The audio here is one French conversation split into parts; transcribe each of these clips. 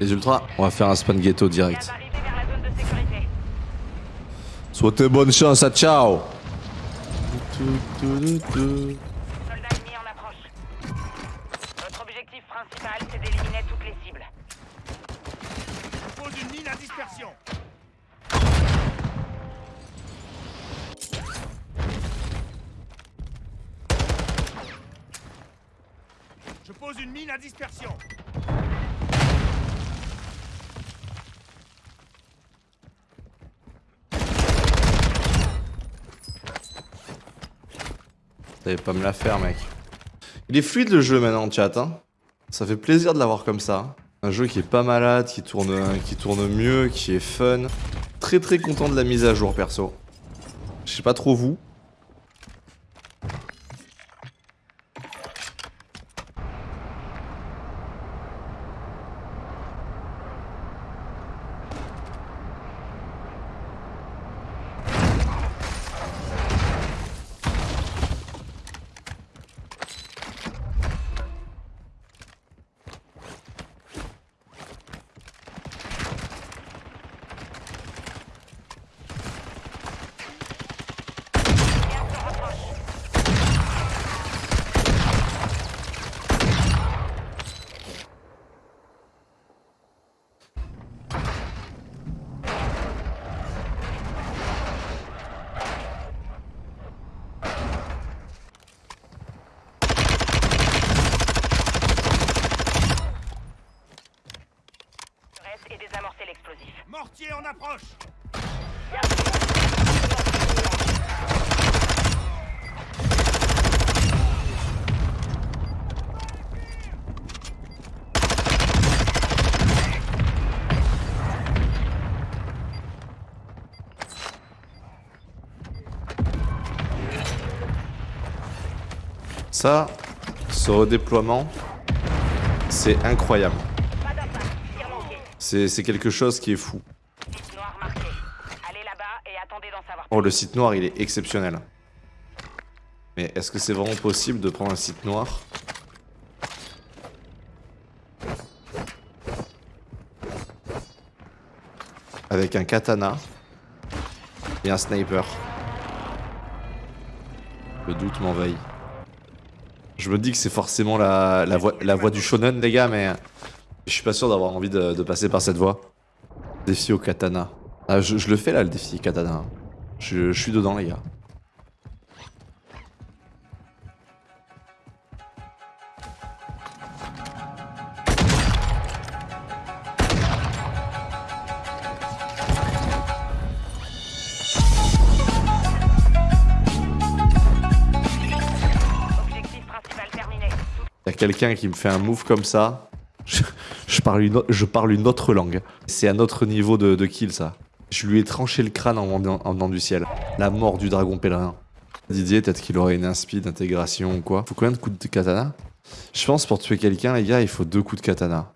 Les ultras, on va faire un spawn ghetto direct. Souhaitez bonne chance à ciao Soldats ennemis en approche. Notre objectif principal, c'est d'éliminer toutes les cibles. Pose une mine à dispersion. Je pose une mine à dispersion. Pas me la faire, mec. Il est fluide le jeu maintenant, chat. Hein. Ça fait plaisir de l'avoir comme ça. Un jeu qui est pas malade, qui tourne, qui tourne mieux, qui est fun. Très très content de la mise à jour, perso. Je sais pas trop vous. Reste et désamorcer l'explosif. Mortier approche. Ça, ce redéploiement, c'est incroyable. C'est quelque chose qui est fou. Site noir marqué. Allez là-bas et attendez d'en savoir Le site noir, il est exceptionnel. Mais est-ce que c'est vraiment possible de prendre un site noir? Avec un katana et un sniper. Le doute m'envahit. Je me dis que c'est forcément la, voie, du shonen, les gars, mais je suis pas sûr d'avoir envie de, passer par cette voie. Défi au katana. Ah, je le fais là, le défi katana. Je, je suis dedans, les gars. Quelqu'un qui me fait un move comme ça. Je, je parle, une, o- je parle une autre langue. C'est un autre niveau de, de kill, ça. Je lui ai tranché le crâne en venant, en venant du ciel. La mort du dragon pèlerin. Didier, peut-être qu'il aurait une inspi d'intégration ou quoi. Faut combien de coups de katana? Je pense pour tuer quelqu'un, les gars, il faut deux coups de katana.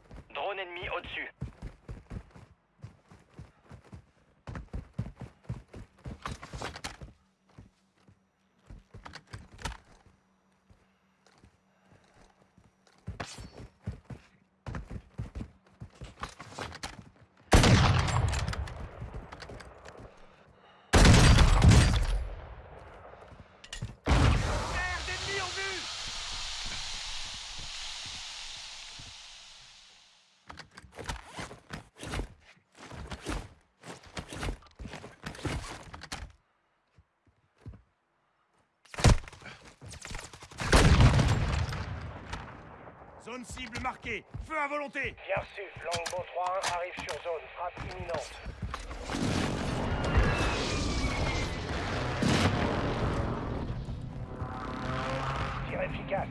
Zone cible marquée. Feu à volonté. Bien reçu, Longbow 3-1 arrive sur zone, frappe imminente. Tir efficace.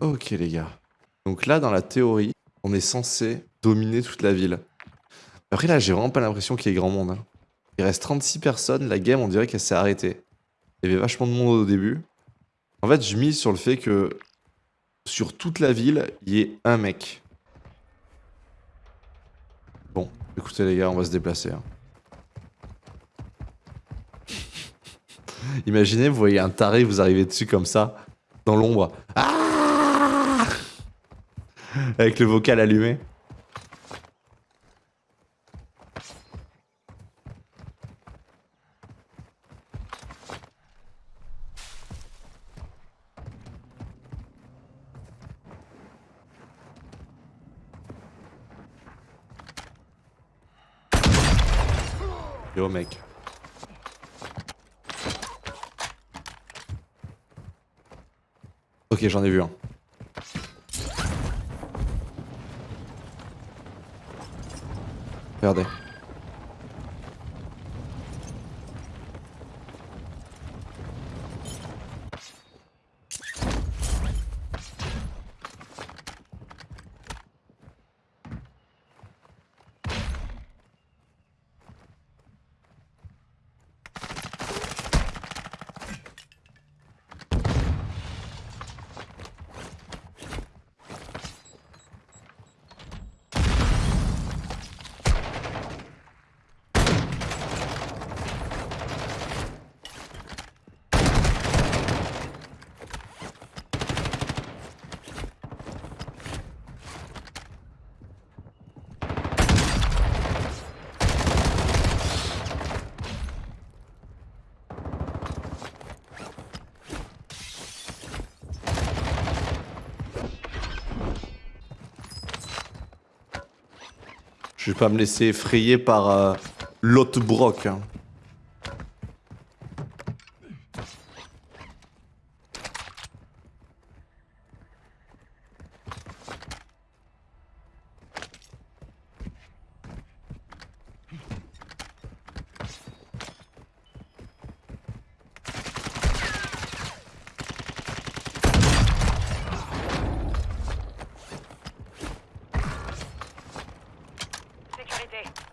Ok les gars. Donc là, dans la théorie, on est censé dominer toute la ville. Après là, j'ai vraiment pas l'impression qu'il y ait grand monde. hein. Il reste 36 personnes, la game on dirait qu'elle s'est arrêtée. Il y avait vachement de monde au début. En fait, je mise sur le fait que sur toute la ville, il y ait un mec. Bon, Écoutez les gars, on va se déplacer. hein. Imaginez, vous voyez un taré, vous arrivez dessus comme ça, dans l'ombre. Ah Avec le vocal allumé. Yo mec. Ok, j'en ai vu un. Regardez. Je vais pas me laisser effrayer par euh, l'autre. Sécurité.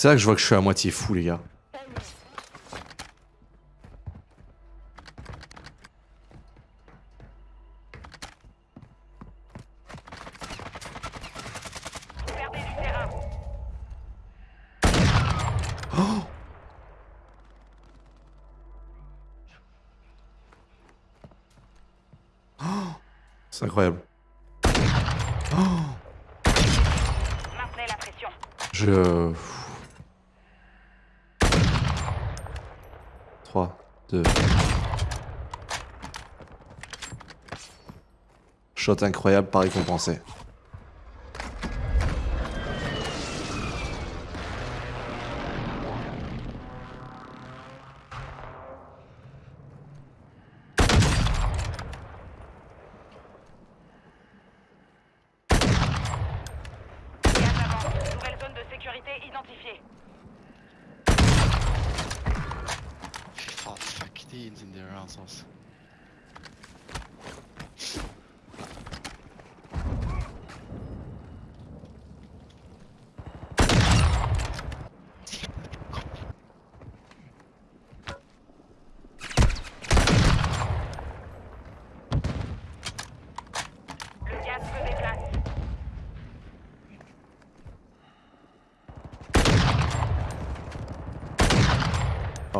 C'est là que je vois que je suis à moitié fou, les gars. Terrain. C'est incroyable. Maintenez la pression. Je. 3, 2. Shot incroyable, pas récompensé. Nouvelle zone de sécurité identifiée. teens in their answers.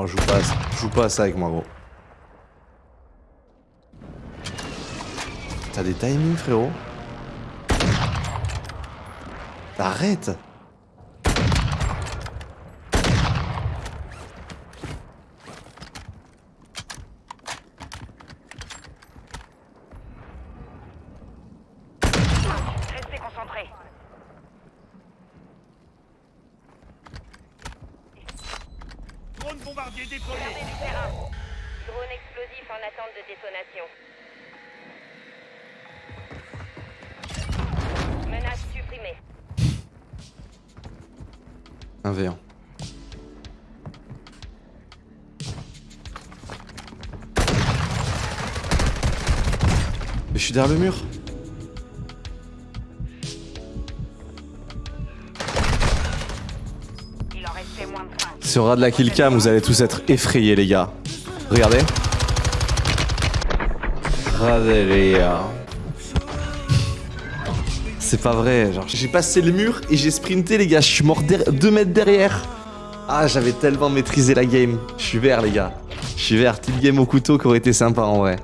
Je joue pas, joue pas ça avec moi gros. T'as des timings frérot Arrête Restez concentrés. Bombardier déployé. Du terrain. Drone explosif en attente de détonation. Menace supprimée. 1v1. Mais je suis derrière le mur. Moins de 5. Si on regarde la killcam, vous allez tous être effrayés, les gars. Regardez. C'est pas vrai, genre j'ai passé le mur et j'ai sprinté les gars, je suis mort 2 mètres derrière. Ah j'avais tellement maîtrisé la game. Je suis vert les gars. Je suis vert, petite game au couteau qui aurait été sympa en vrai.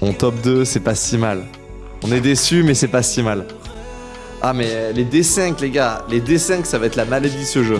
On top 2, c'est pas si mal. On est déçus mais c'est pas si mal. Ah mais les D5 les gars, les D5 ça va être la maladie de ce jeu.